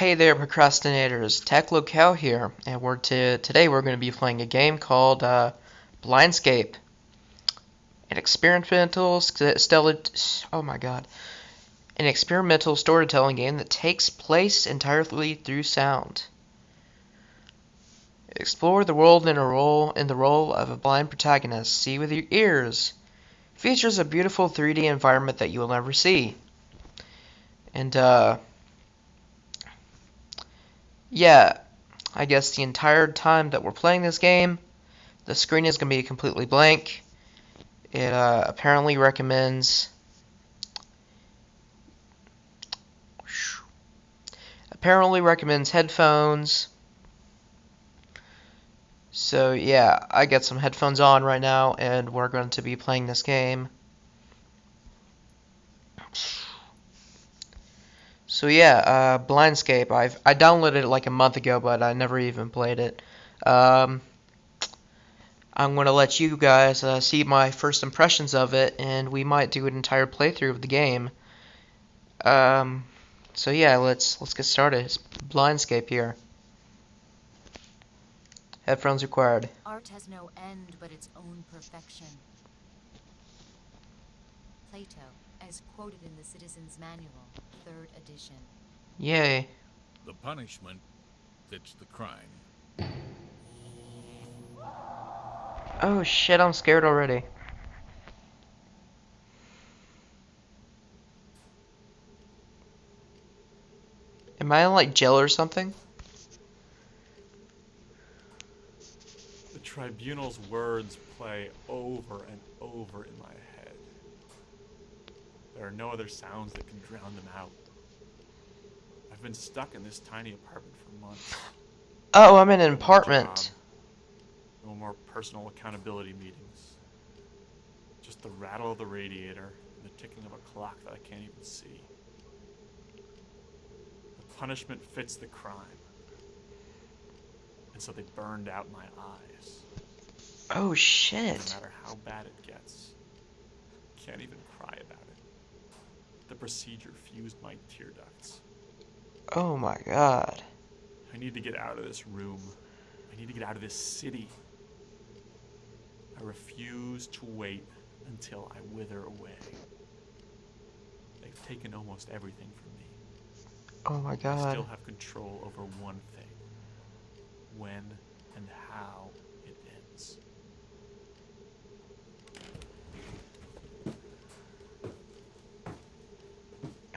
Hey there, procrastinators! Tech Locale here, and we're to today we're going to be playing a game called uh, Blindscape, an experimental oh my god, an experimental storytelling game that takes place entirely through sound. Explore the world in a role in the role of a blind protagonist. See with your ears. Features a beautiful 3D environment that you will never see. And uh yeah, I guess the entire time that we're playing this game, the screen is going to be completely blank. It uh, apparently recommends apparently recommends headphones. So yeah, I got some headphones on right now and we're going to be playing this game. So yeah, uh, Blindscape. I've I downloaded it like a month ago, but I never even played it. Um, I'm gonna let you guys uh, see my first impressions of it, and we might do an entire playthrough of the game. Um, so yeah, let's let's get started. It's Blindscape here. Headphones required. Art has no end but its own perfection. Plato, as quoted in the Citizen's Manual, third edition. Yay. The punishment fits the crime. Oh shit, I'm scared already. Am I in like jail or something? The tribunal's words play over and over in my head. There are no other sounds that can drown them out. I've been stuck in this tiny apartment for months. Oh, I'm in an apartment. No more personal accountability meetings. Just the rattle of the radiator and the ticking of a clock that I can't even see. The punishment fits the crime. And so they burned out my eyes. Oh shit. No matter how bad it gets. Can't even cry about it. Procedure fused my tear ducts. Oh my god. I need to get out of this room. I need to get out of this city. I refuse to wait until I wither away. They've taken almost everything from me. Oh my god. I still have control over one thing when and how it ends.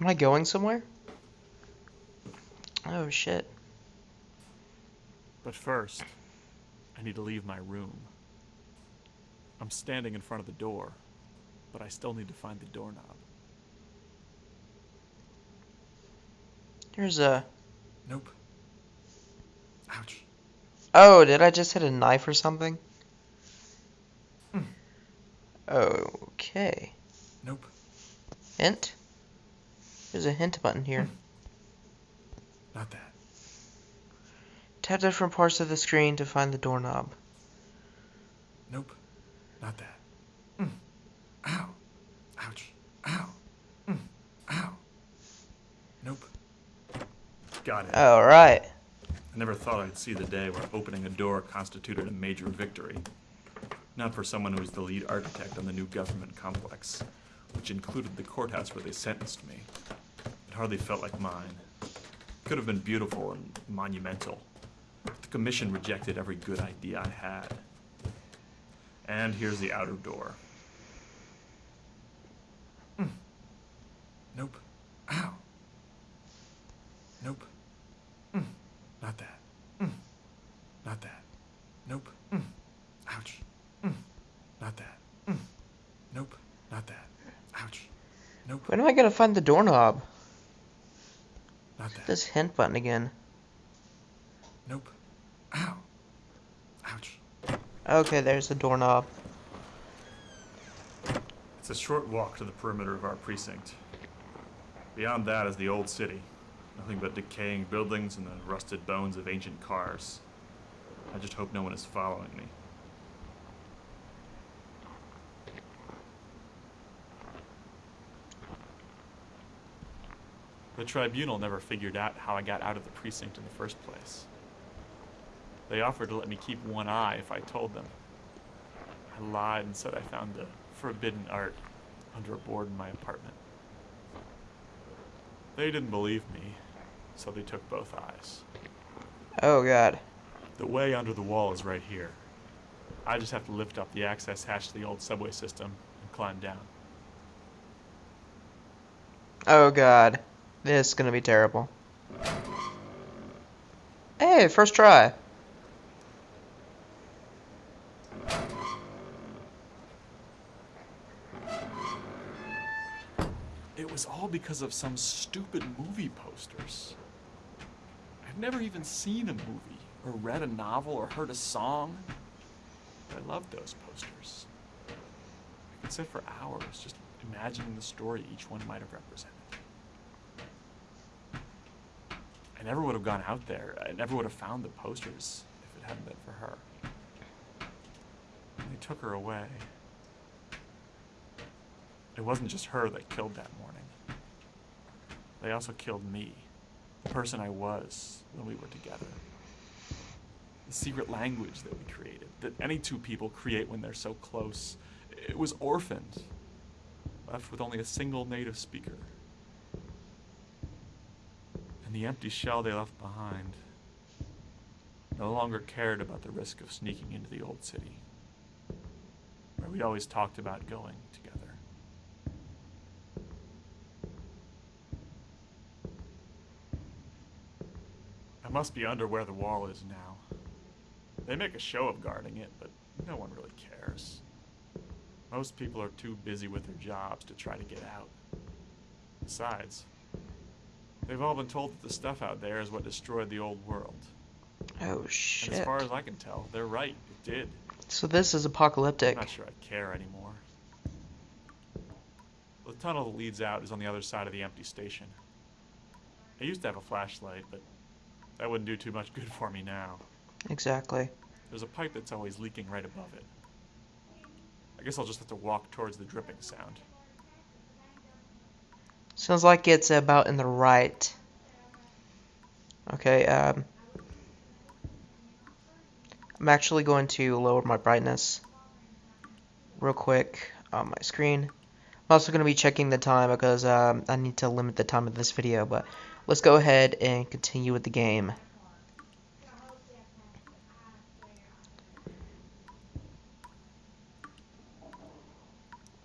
Am I going somewhere? Oh shit. But first, I need to leave my room. I'm standing in front of the door, but I still need to find the doorknob. There's a. Nope. Ouch. Oh, did I just hit a knife or something? Hmm. Okay. Nope. Hint? There's a hint button here. Not that. Tap different parts of the screen to find the doorknob. Nope. Not that. Mm. Ow. Ouch. Ow. Mm. Ow. Nope. Got it. Alright. I never thought I'd see the day where opening a door constituted a major victory. Not for someone who was the lead architect on the new government complex, which included the courthouse where they sentenced me. It hardly felt like mine. Could have been beautiful and monumental. But the commission rejected every good idea I had. And here's the outer door. Mm. Nope. Ow. Nope. Mm. Not that. Mm. Not that. Nope. Mm. Ouch. Mm. Not that. Mm. Nope. Not that. Ouch. Nope. When am I gonna find the doorknob? That. This hint button again. Nope. Ow. Ouch. Okay, there's the doorknob. It's a short walk to the perimeter of our precinct. Beyond that is the old city. Nothing but decaying buildings and the rusted bones of ancient cars. I just hope no one is following me. The tribunal never figured out how I got out of the precinct in the first place. They offered to let me keep one eye if I told them. I lied and said I found the forbidden art under a board in my apartment. They didn't believe me, so they took both eyes. Oh god. The way under the wall is right here. I just have to lift up the access hatch to the old subway system and climb down. Oh god. This is gonna be terrible. Hey, first try. It was all because of some stupid movie posters. I've never even seen a movie, or read a novel, or heard a song. But I loved those posters. I could sit for hours just imagining the story each one might have represented. I never would have gone out there. I never would have found the posters if it hadn't been for her. They took her away. It wasn't just her that killed that morning. They also killed me, the person I was when we were together. The secret language that we created, that any two people create when they're so close. It was orphaned, left with only a single native speaker. And the empty shell they left behind no longer cared about the risk of sneaking into the old city, where we'd always talked about going together. I must be under where the wall is now. They make a show of guarding it, but no one really cares. Most people are too busy with their jobs to try to get out. Besides, they've all been told that the stuff out there is what destroyed the old world. Oh And shit. as far as I can tell, they're right. It did. So this is apocalyptic. I'm not sure I care anymore. The tunnel that leads out is on the other side of the empty station. I used to have a flashlight, but that wouldn't do too much good for me now. Exactly. There's a pipe that's always leaking right above it. I guess I'll just have to walk towards the dripping sound. Sounds like it's about in the right. Okay, um. I'm actually going to lower my brightness real quick on my screen. I'm also going to be checking the time because um, I need to limit the time of this video, but let's go ahead and continue with the game.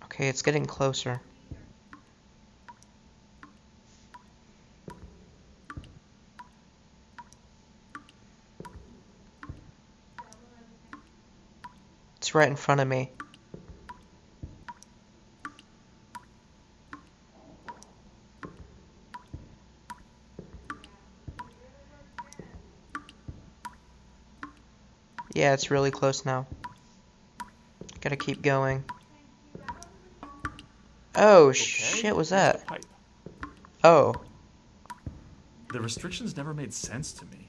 Okay, it's getting closer. It's right in front of me. Yeah, it's really close now. Gotta keep going. Oh, Okay, shit, was that? Oh, The restrictions never made sense to me.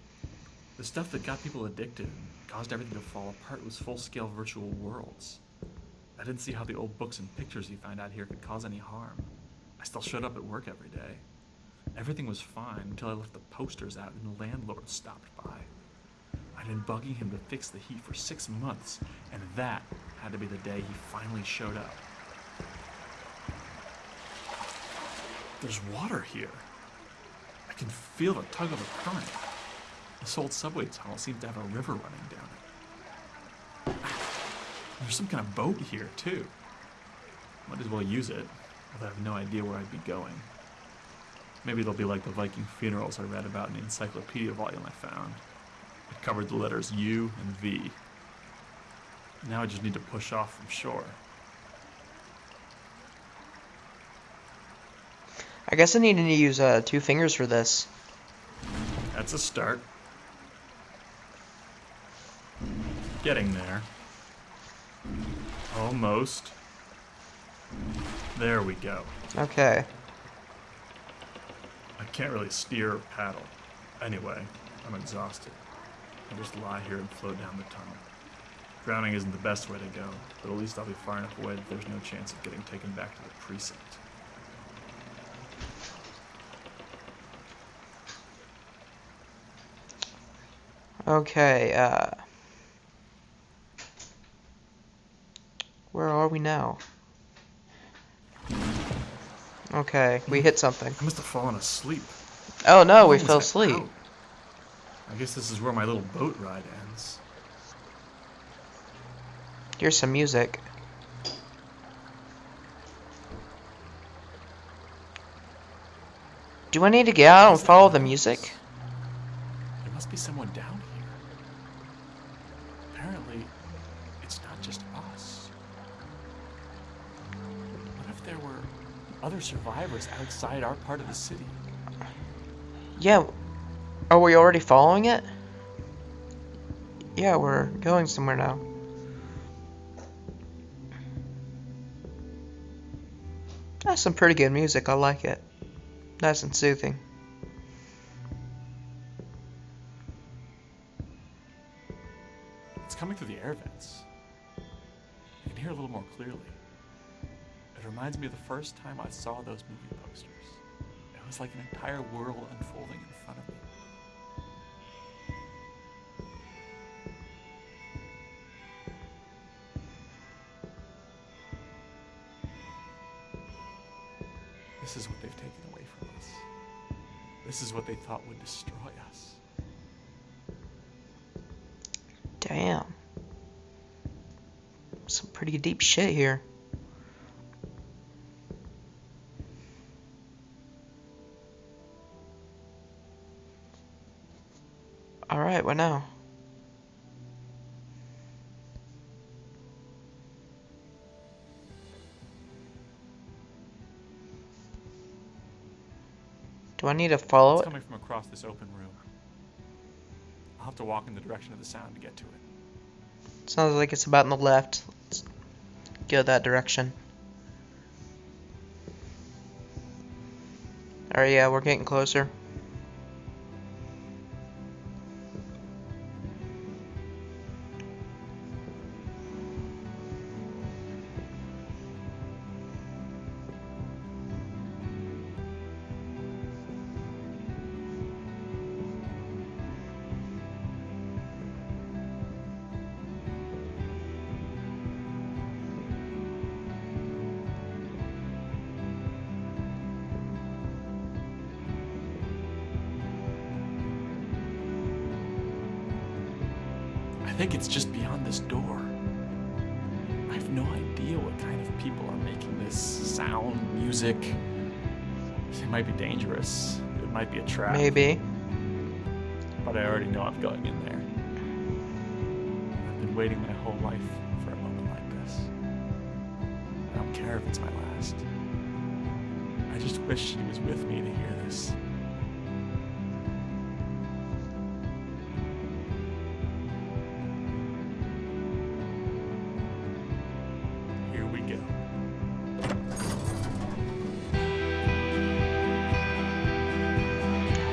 The stuff that got people addicted caused everything to fall apart was full scale virtual worlds. I didn't see how the old books and pictures you found out here could cause any harm. I still showed up at work every day. Everything was fine until I left the posters out and the landlord stopped by. I'd been bugging him to fix the heat for six months, and that had to be the day he finally showed up. There's water here. I can feel the tug of a current. This old subway tunnel seems to have a river running down it. There's some kind of boat here, too. Might as well use it, although I have no idea where I'd be going. Maybe it'll be like the Viking funerals I read about in the encyclopedia volume I found. It covered the letters U and V. Now I just need to push off from shore. I guess I need to use uh, two fingers for this. That's a start. Getting there. Almost. There we go. Okay. I can't really steer or paddle. Anyway, I'm exhausted. I just lie here and float down the tunnel. Drowning isn't the best way to go, but at least I'll be far enough away that there's no chance of getting taken back to the precinct. Okay, uh, we now? Okay, we hit something. I must have fallen asleep. Oh no, we fell asleep. out? I guess this is where my little boat ride ends. Here's some music. Do I need to get out and follow the music? There must be someone down other survivors outside our part of the city? Yeah. Are we already following it? Yeah, we're going somewhere now. That's some pretty good music. I like it. Nice and soothing. It's coming through the air vents. I can hear a little more clearly. It reminds me of the first time I saw those movie posters. It was like an entire world unfolding in front of me. This is what they've taken away from us. This is what they thought would destroy us. Damn. Some pretty deep shit here. Alright, what now? Do I need to follow It's it? coming from across this open room. I'll have to walk in the direction of the sound to get to it. Sounds like it's about in the left. Let's go that direction. Alright, yeah, we're getting closer. Think it's just beyond this door. I have no idea what kind of people are making this sound, music. It might be dangerous. It might be a trap. Maybe. But I already know I'm going in there. I've been waiting my whole life for a moment like this. I don't care if it's my last. I just wish she was with me to hear this.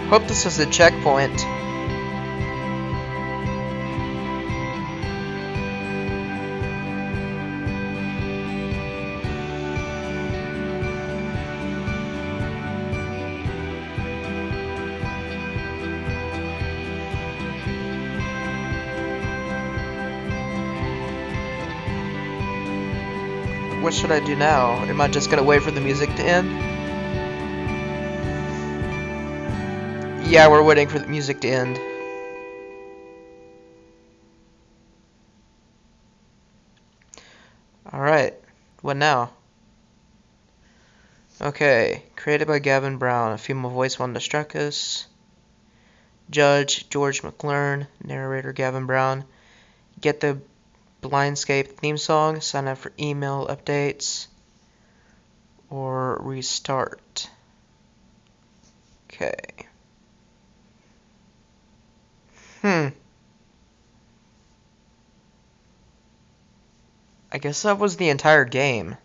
Hope this is a checkpoint. What should I do now? Am I just gonna wait for the music to end? Yeah, we're waiting for the music to end. Alright, what now? Okay, created by Gavin Brown, a female voice wanted to struck us. Judge George McLearn, narrator Gavin Brown. Get the Blindscape theme song, sign up for email updates, or restart. Okay. Hmm. I guess that was the entire game.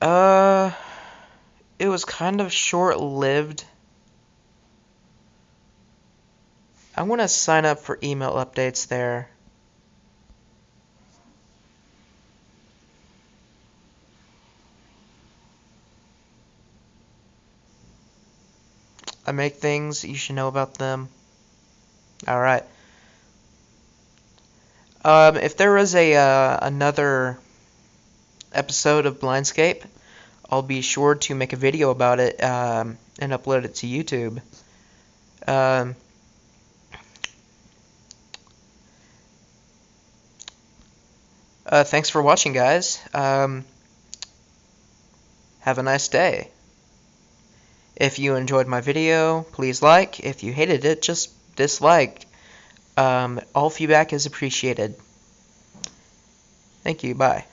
Uh, it was kind of short-lived. I want to sign up for email updates there. I make things, you should know about them. Alright. Um, if there was a uh, another episode of Blindscape, I'll be sure to make a video about it um, and upload it to YouTube. Um, uh, thanks for watching, guys. Um, have a nice day. If you enjoyed my video, please like. If you hated it, just dislike. Um, all feedback is appreciated. Thank you. Bye.